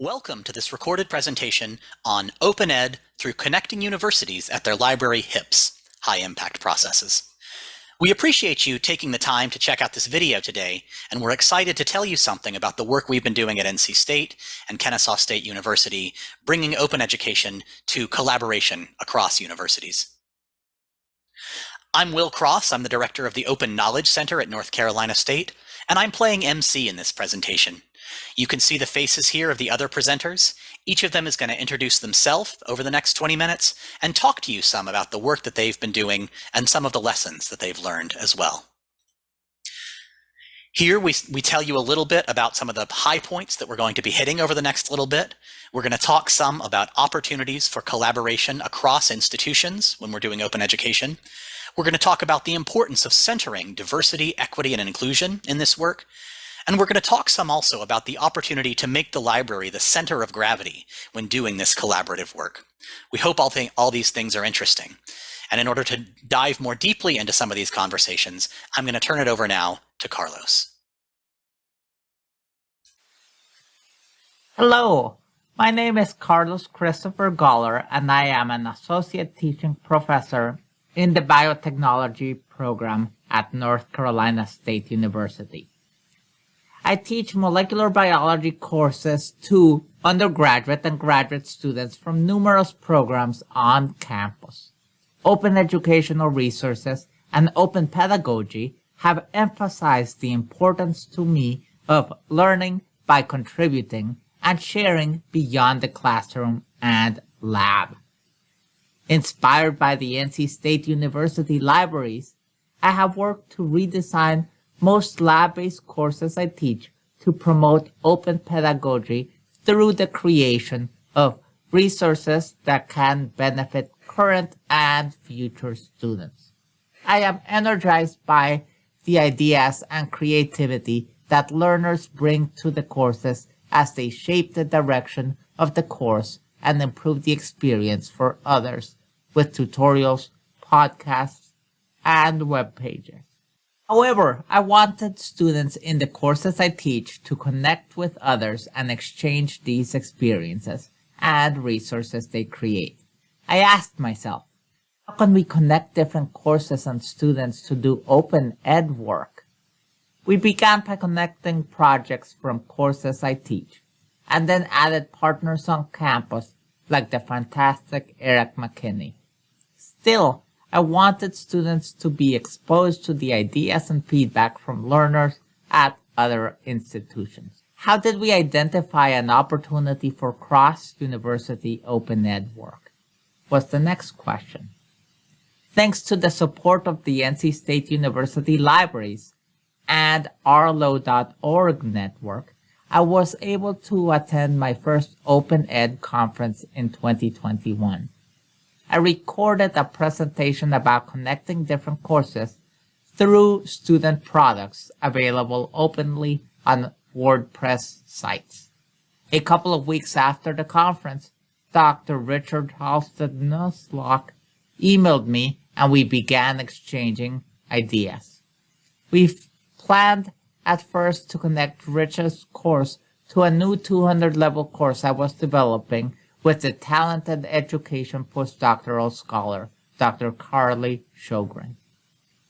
Welcome to this recorded presentation on Open Ed through connecting universities at their library HIPs, high impact processes. We appreciate you taking the time to check out this video today, and we're excited to tell you something about the work we've been doing at NC State and Kennesaw State University, bringing open education to collaboration across universities. I'm Will Cross, I'm the director of the Open Knowledge Center at North Carolina State, and I'm playing MC in this presentation. You can see the faces here of the other presenters. Each of them is going to introduce themselves over the next 20 minutes and talk to you some about the work that they've been doing and some of the lessons that they've learned as well. Here we, we tell you a little bit about some of the high points that we're going to be hitting over the next little bit. We're going to talk some about opportunities for collaboration across institutions when we're doing open education. We're going to talk about the importance of centering diversity, equity, and inclusion in this work. And we're going to talk some also about the opportunity to make the library the center of gravity when doing this collaborative work. We hope all, th all these things are interesting. And in order to dive more deeply into some of these conversations, I'm going to turn it over now to Carlos. Hello, my name is Carlos Christopher Goller, and I am an associate teaching professor in the biotechnology program at North Carolina State University. I teach molecular biology courses to undergraduate and graduate students from numerous programs on campus. Open educational resources and open pedagogy have emphasized the importance to me of learning by contributing and sharing beyond the classroom and lab. Inspired by the NC State University libraries, I have worked to redesign most lab-based courses I teach to promote open pedagogy through the creation of resources that can benefit current and future students. I am energized by the ideas and creativity that learners bring to the courses as they shape the direction of the course and improve the experience for others with tutorials, podcasts, and web pages. However, I wanted students in the courses I teach to connect with others and exchange these experiences and resources they create. I asked myself, how can we connect different courses and students to do open ed work? We began by connecting projects from courses I teach, and then added partners on campus like the fantastic Eric McKinney. Still, I wanted students to be exposed to the ideas and feedback from learners at other institutions. How did we identify an opportunity for cross-university open ed work? Was the next question. Thanks to the support of the NC State University libraries and arlo.org network, I was able to attend my first Open Ed conference in 2021. I recorded a presentation about connecting different courses through student products available openly on WordPress sites. A couple of weeks after the conference, Dr. Richard Halstead Nussloch emailed me and we began exchanging ideas. We planned at first to connect Richard's course to a new 200 level course I was developing with the talented education postdoctoral scholar, Dr. Carly Sjogren.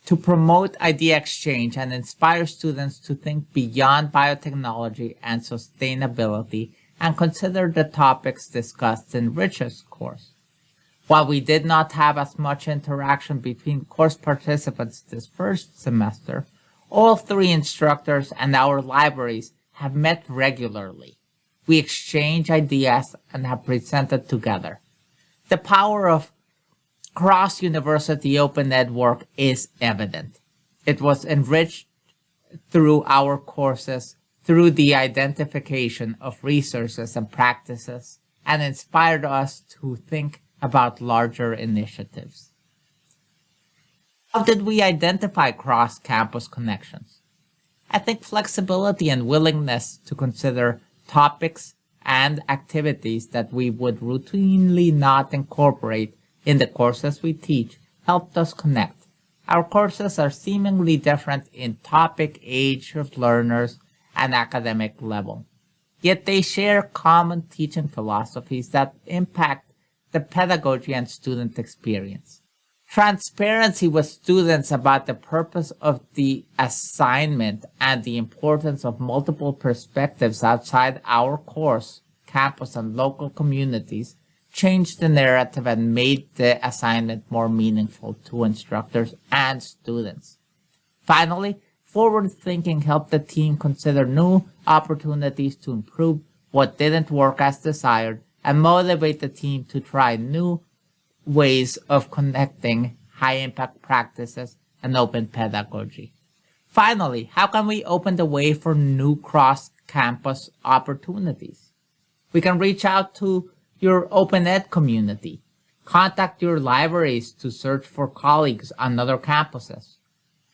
To promote idea exchange and inspire students to think beyond biotechnology and sustainability and consider the topics discussed in Rich's course. While we did not have as much interaction between course participants this first semester, all three instructors and our libraries have met regularly we exchange ideas and have presented together. The power of cross-university open network is evident. It was enriched through our courses, through the identification of resources and practices, and inspired us to think about larger initiatives. How did we identify cross-campus connections? I think flexibility and willingness to consider topics, and activities that we would routinely not incorporate in the courses we teach helped us connect. Our courses are seemingly different in topic, age of learners, and academic level. yet they share common teaching philosophies that impact the pedagogy and student experience. Transparency with students about the purpose of the assignment and the importance of multiple perspectives outside our course, campus, and local communities changed the narrative and made the assignment more meaningful to instructors and students. Finally, forward thinking helped the team consider new opportunities to improve what didn't work as desired and motivate the team to try new ways of connecting high impact practices and open pedagogy. Finally, how can we open the way for new cross campus opportunities? We can reach out to your open ed community. Contact your libraries to search for colleagues on other campuses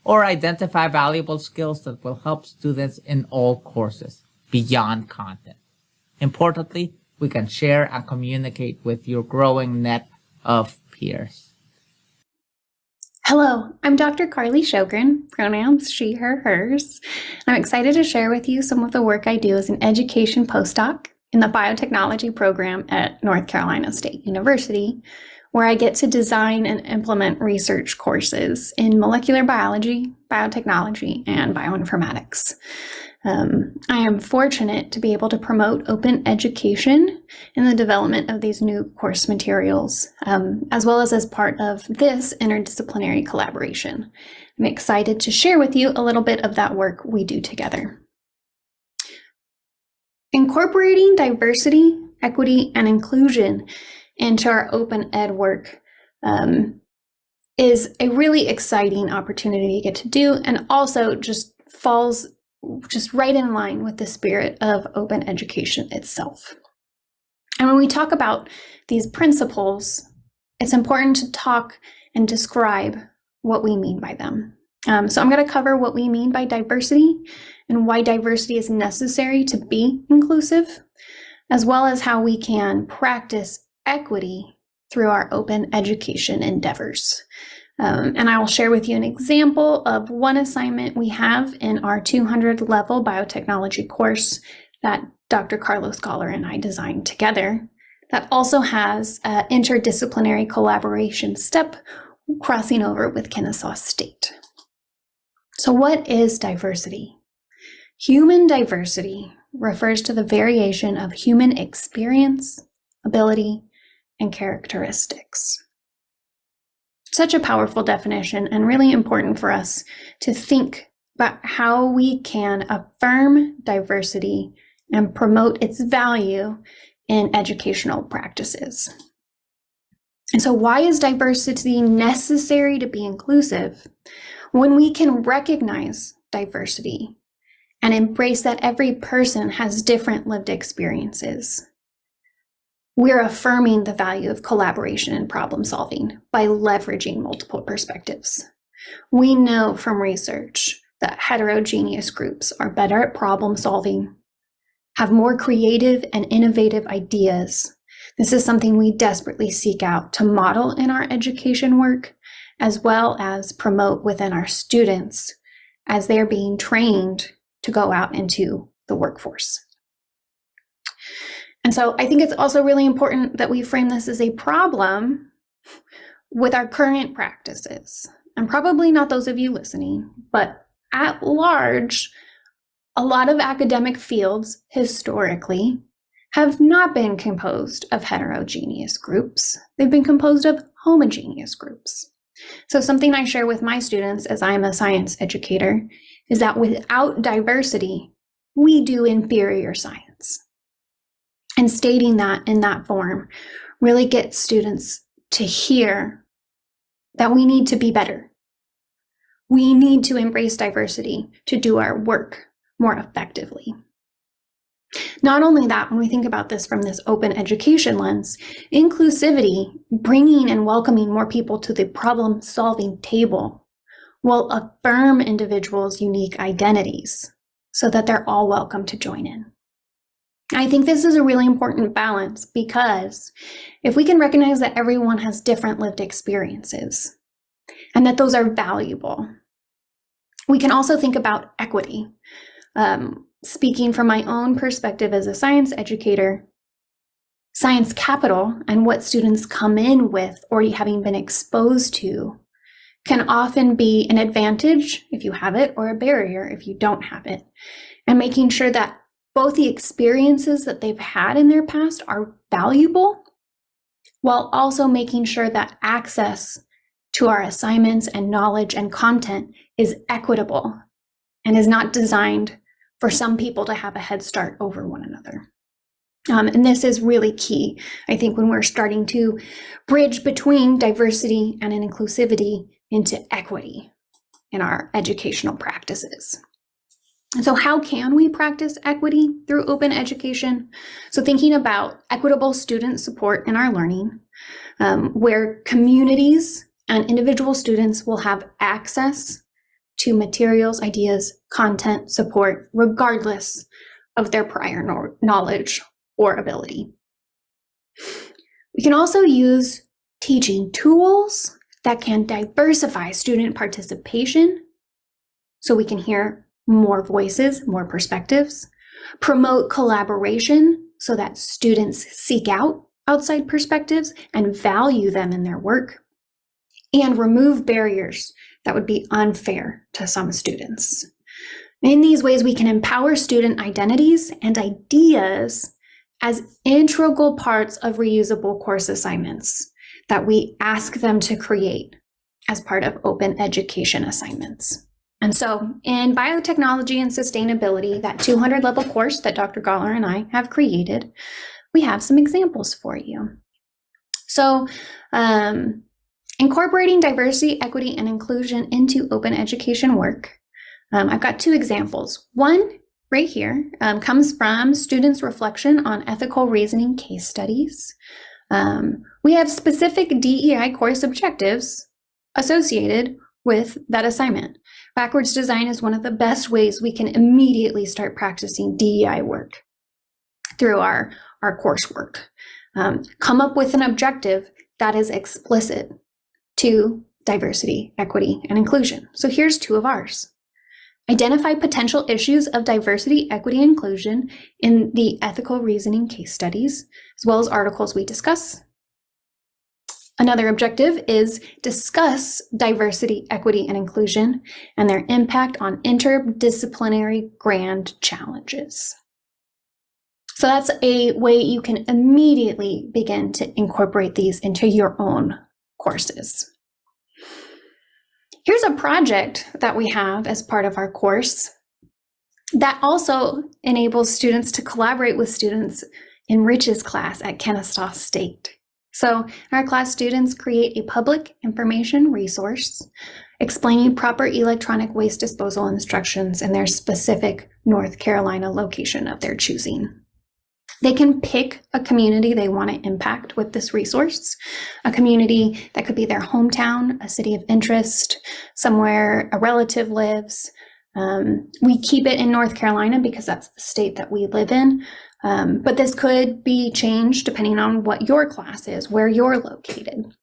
or identify valuable skills that will help students in all courses beyond content. Importantly, we can share and communicate with your growing net of peers. Hello, I'm Dr. Carly Sjogren, pronouns she, her, hers. I'm excited to share with you some of the work I do as an education postdoc in the biotechnology program at North Carolina State University, where I get to design and implement research courses in molecular biology, biotechnology, and bioinformatics. Um, I am fortunate to be able to promote open education in the development of these new course materials, um, as well as as part of this interdisciplinary collaboration. I'm excited to share with you a little bit of that work we do together. Incorporating diversity, equity, and inclusion into our open ed work um, is a really exciting opportunity to get to do and also just falls just right in line with the spirit of open education itself. And when we talk about these principles, it's important to talk and describe what we mean by them. Um, so I'm going to cover what we mean by diversity and why diversity is necessary to be inclusive, as well as how we can practice equity through our open education endeavors. Um, and I will share with you an example of one assignment we have in our 200 level biotechnology course that Dr. Carlos Goller and I designed together that also has an interdisciplinary collaboration step crossing over with Kennesaw State. So what is diversity? Human diversity refers to the variation of human experience, ability, and characteristics such a powerful definition and really important for us to think about how we can affirm diversity and promote its value in educational practices. And so why is diversity necessary to be inclusive? When we can recognize diversity and embrace that every person has different lived experiences, we're affirming the value of collaboration and problem solving by leveraging multiple perspectives. We know from research that heterogeneous groups are better at problem solving, have more creative and innovative ideas. This is something we desperately seek out to model in our education work, as well as promote within our students as they're being trained to go out into the workforce. And so I think it's also really important that we frame this as a problem with our current practices. And probably not those of you listening, but at large, a lot of academic fields historically have not been composed of heterogeneous groups. They've been composed of homogeneous groups. So something I share with my students as I'm a science educator is that without diversity, we do inferior science. And stating that in that form really gets students to hear that we need to be better. We need to embrace diversity to do our work more effectively. Not only that, when we think about this from this open education lens, inclusivity, bringing and welcoming more people to the problem solving table, will affirm individuals' unique identities so that they're all welcome to join in. I think this is a really important balance because if we can recognize that everyone has different lived experiences and that those are valuable, we can also think about equity. Um, speaking from my own perspective as a science educator, science capital and what students come in with already having been exposed to can often be an advantage if you have it or a barrier if you don't have it. And making sure that both the experiences that they've had in their past are valuable while also making sure that access to our assignments and knowledge and content is equitable and is not designed for some people to have a head start over one another. Um, and this is really key, I think, when we're starting to bridge between diversity and inclusivity into equity in our educational practices. So how can we practice equity through open education? So thinking about equitable student support in our learning, um, where communities and individual students will have access to materials, ideas, content, support, regardless of their prior no knowledge or ability. We can also use teaching tools that can diversify student participation so we can hear more voices, more perspectives, promote collaboration so that students seek out outside perspectives and value them in their work, and remove barriers that would be unfair to some students. In these ways, we can empower student identities and ideas as integral parts of reusable course assignments that we ask them to create as part of open education assignments. And so in biotechnology and sustainability, that 200 level course that Dr. Goller and I have created, we have some examples for you. So um, incorporating diversity, equity, and inclusion into open education work. Um, I've got two examples. One right here um, comes from students' reflection on ethical reasoning case studies. Um, we have specific DEI course objectives associated with that assignment. Backwards design is one of the best ways we can immediately start practicing DEI work through our, our coursework. Um, come up with an objective that is explicit to diversity, equity, and inclusion. So here's two of ours. Identify potential issues of diversity, equity, inclusion in the ethical reasoning case studies, as well as articles we discuss. Another objective is discuss diversity, equity, and inclusion and their impact on interdisciplinary grand challenges. So that's a way you can immediately begin to incorporate these into your own courses. Here's a project that we have as part of our course that also enables students to collaborate with students in Rich's class at Kennesaw State. So our class students create a public information resource explaining proper electronic waste disposal instructions in their specific North Carolina location of their choosing. They can pick a community they want to impact with this resource, a community that could be their hometown, a city of interest, somewhere a relative lives. Um, we keep it in North Carolina because that's the state that we live in, um, but this could be changed depending on what your class is, where you're located.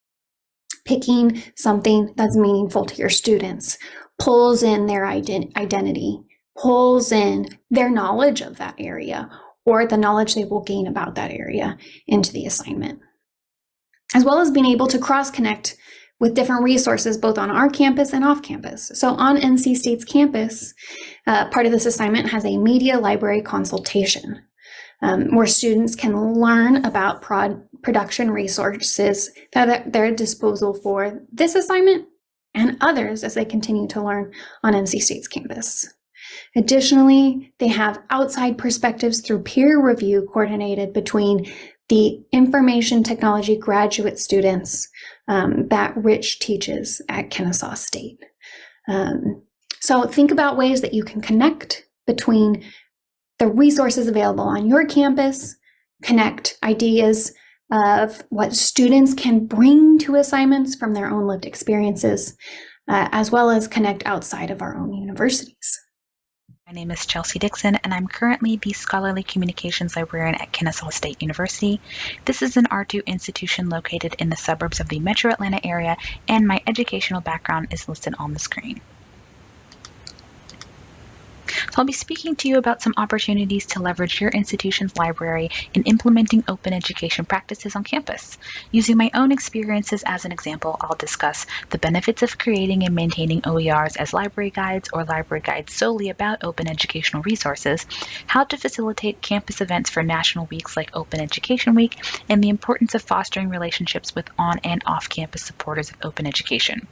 Picking something that's meaningful to your students pulls in their ident identity, pulls in their knowledge of that area, or the knowledge they will gain about that area into the assignment. As well as being able to cross-connect with different resources both on our campus and off campus. So on NC State's campus, uh, part of this assignment has a media library consultation um, where students can learn about prod production resources that are at their disposal for this assignment and others as they continue to learn on NC State's campus. Additionally, they have outside perspectives through peer review coordinated between the information technology graduate students um, that Rich teaches at Kennesaw State. Um, so think about ways that you can connect between the resources available on your campus, connect ideas of what students can bring to assignments from their own lived experiences, uh, as well as connect outside of our own universities. My name is Chelsea Dickson, and I'm currently the Scholarly Communications Librarian at Kennesaw State University. This is an R2 institution located in the suburbs of the metro Atlanta area, and my educational background is listed on the screen. I'll be speaking to you about some opportunities to leverage your institution's library in implementing open education practices on campus. Using my own experiences as an example, I'll discuss the benefits of creating and maintaining OERs as library guides or library guides solely about open educational resources, how to facilitate campus events for national weeks like Open Education Week, and the importance of fostering relationships with on and off campus supporters of open education.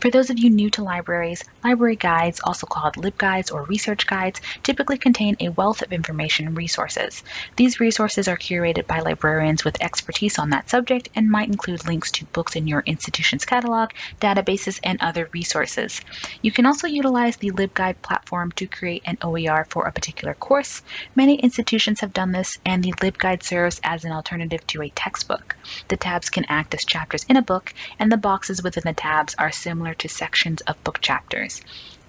For those of you new to libraries, library guides, also called LibGuides or research guides, typically contain a wealth of information and resources. These resources are curated by librarians with expertise on that subject and might include links to books in your institution's catalog, databases, and other resources. You can also utilize the LibGuide platform to create an OER for a particular course. Many institutions have done this, and the LibGuide serves as an alternative to a textbook. The tabs can act as chapters in a book, and the boxes within the tabs are similar to sections of book chapters.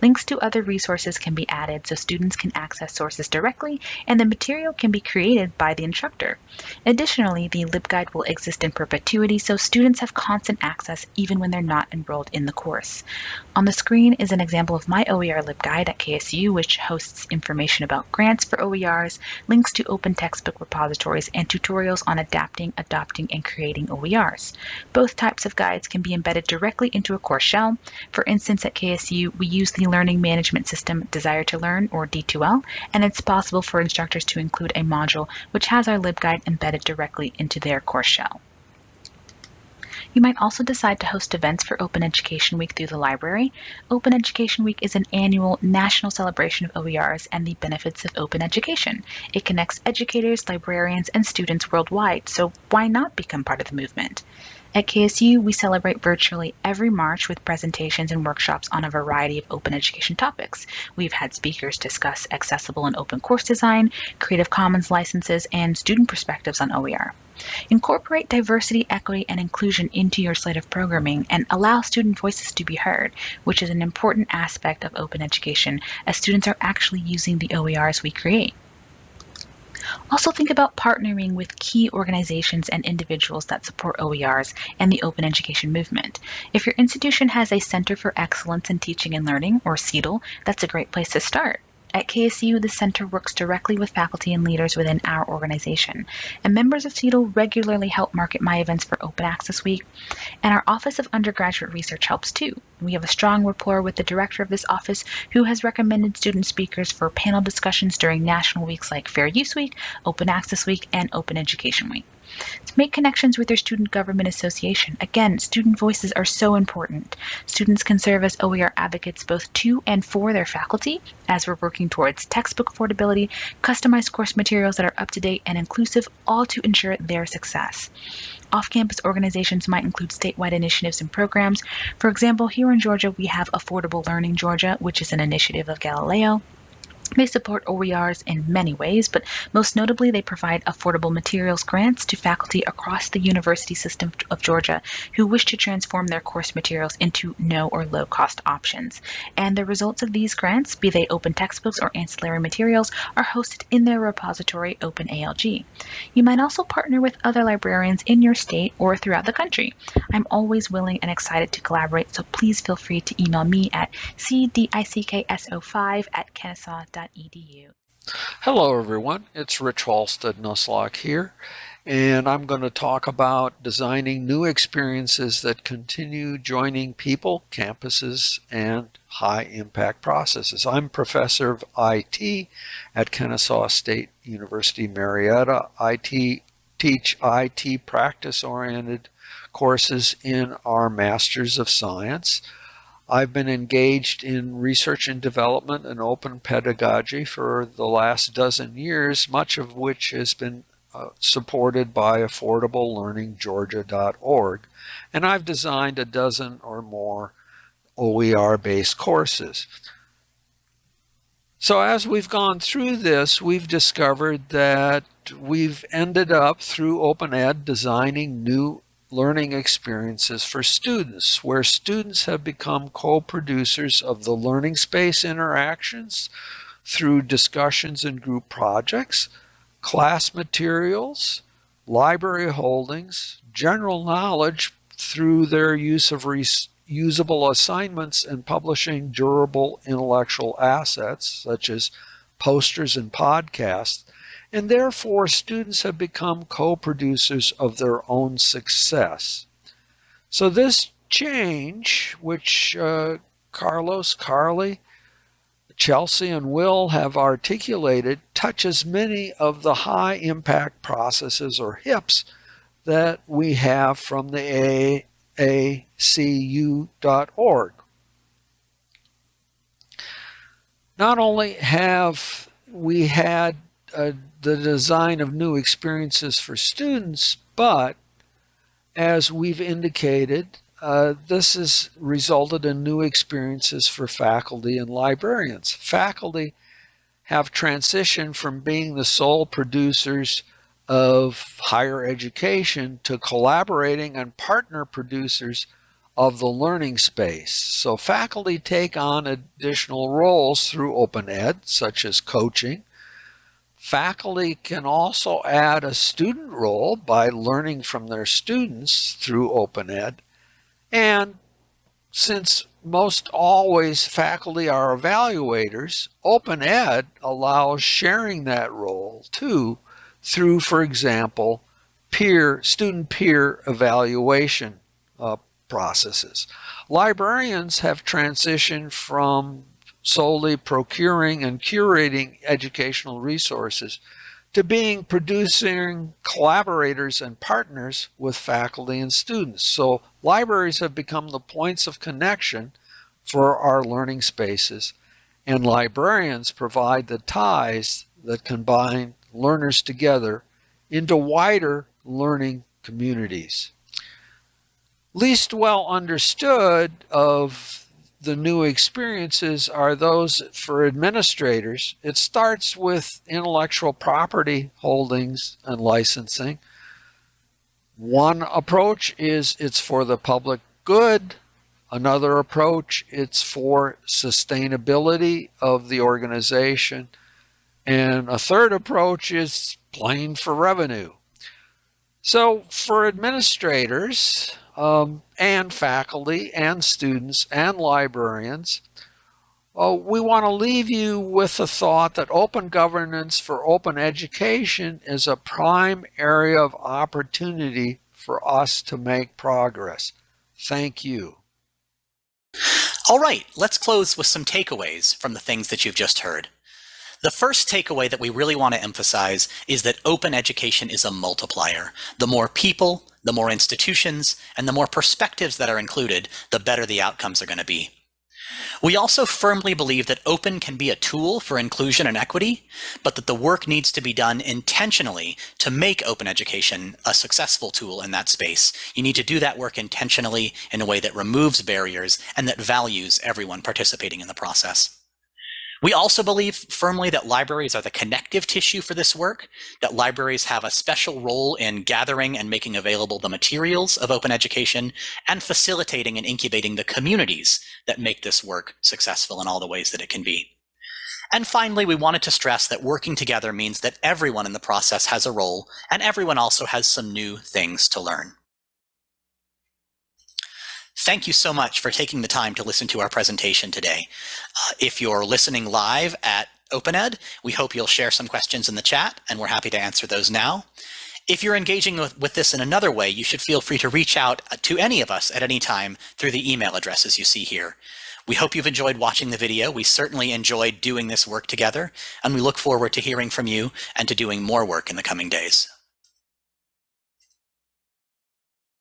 Links to other resources can be added so students can access sources directly and the material can be created by the instructor. Additionally, the LibGuide will exist in perpetuity so students have constant access even when they're not enrolled in the course. On the screen is an example of my OER LibGuide at KSU, which hosts information about grants for OERs, links to open textbook repositories, and tutorials on adapting, adopting, and creating OERs. Both types of guides can be embedded directly into a course shell. For instance, at KSU, we use the Learning Management System Desire to Learn, or D2L, and it's possible for instructors to include a module which has our LibGuide embedded directly into their course shell. You might also decide to host events for Open Education Week through the library. Open Education Week is an annual national celebration of OERs and the benefits of open education. It connects educators, librarians, and students worldwide, so why not become part of the movement? At KSU, we celebrate virtually every March with presentations and workshops on a variety of open education topics. We've had speakers discuss accessible and open course design, Creative Commons licenses, and student perspectives on OER. Incorporate diversity, equity, and inclusion into your slate of programming and allow student voices to be heard, which is an important aspect of open education as students are actually using the OERs we create. Also think about partnering with key organizations and individuals that support OERs and the open education movement. If your institution has a Center for Excellence in Teaching and Learning, or CETL, that's a great place to start. At KSU, the center works directly with faculty and leaders within our organization, and members of CETL regularly help market my events for Open Access Week, and our Office of Undergraduate Research helps too. We have a strong rapport with the director of this office who has recommended student speakers for panel discussions during national weeks like Fair Use Week, Open Access Week, and Open Education Week. To make connections with their student government association. Again, student voices are so important. Students can serve as OER advocates both to and for their faculty as we're working towards textbook affordability, customized course materials that are up to date and inclusive, all to ensure their success. Off-campus organizations might include statewide initiatives and programs. For example, here in Georgia, we have Affordable Learning Georgia, which is an initiative of Galileo. They support OERs in many ways, but most notably, they provide affordable materials grants to faculty across the university system of Georgia who wish to transform their course materials into no or low cost options. And the results of these grants, be they open textbooks or ancillary materials, are hosted in their repository OpenALG. You might also partner with other librarians in your state or throughout the country. I'm always willing and excited to collaborate, so please feel free to email me at cdickso5 at kennesaw.com Hello, everyone. It's Rich Halstead Nussloch here, and I'm going to talk about designing new experiences that continue joining people, campuses, and high impact processes. I'm professor of IT at Kennesaw State University Marietta. I teach IT practice oriented courses in our Masters of Science. I've been engaged in research and development and open pedagogy for the last dozen years, much of which has been uh, supported by AffordableLearningGeorgia.org. And I've designed a dozen or more OER-based courses. So as we've gone through this, we've discovered that we've ended up through Open Ed designing new learning experiences for students, where students have become co-producers of the learning space interactions through discussions and group projects, class materials, library holdings, general knowledge through their use of usable assignments and publishing durable intellectual assets, such as posters and podcasts, and therefore students have become co-producers of their own success. So this change, which uh, Carlos, Carly, Chelsea, and Will have articulated, touches many of the high impact processes or HIPs that we have from the AACU.org. Not only have we had uh, the design of new experiences for students, but as we've indicated, uh, this has resulted in new experiences for faculty and librarians. Faculty have transitioned from being the sole producers of higher education to collaborating and partner producers of the learning space. So faculty take on additional roles through open ed, such as coaching. Faculty can also add a student role by learning from their students through open ed. And since most always faculty are evaluators, open ed allows sharing that role too through, for example, peer student peer evaluation uh, processes. Librarians have transitioned from solely procuring and curating educational resources to being producing collaborators and partners with faculty and students. So libraries have become the points of connection for our learning spaces and librarians provide the ties that combine learners together into wider learning communities. Least well understood of the new experiences are those for administrators. It starts with intellectual property holdings and licensing. One approach is it's for the public good. Another approach, it's for sustainability of the organization. And a third approach is plain for revenue. So for administrators um, and faculty and students and librarians, uh, we want to leave you with the thought that open governance for open education is a prime area of opportunity for us to make progress. Thank you. All right, let's close with some takeaways from the things that you've just heard. The first takeaway that we really want to emphasize is that open education is a multiplier. The more people, the more institutions, and the more perspectives that are included, the better the outcomes are going to be. We also firmly believe that open can be a tool for inclusion and equity, but that the work needs to be done intentionally to make open education a successful tool in that space. You need to do that work intentionally in a way that removes barriers and that values everyone participating in the process. We also believe firmly that libraries are the connective tissue for this work, that libraries have a special role in gathering and making available the materials of open education and facilitating and incubating the communities that make this work successful in all the ways that it can be. And finally, we wanted to stress that working together means that everyone in the process has a role and everyone also has some new things to learn. Thank you so much for taking the time to listen to our presentation today. Uh, if you're listening live at OpenEd, we hope you'll share some questions in the chat, and we're happy to answer those now. If you're engaging with, with, this in another way, you should feel free to reach out uh, to any of us at any time through the email addresses you see here. We hope you've enjoyed watching the video. We certainly enjoyed doing this work together, and we look forward to hearing from you and to doing more work in the coming days.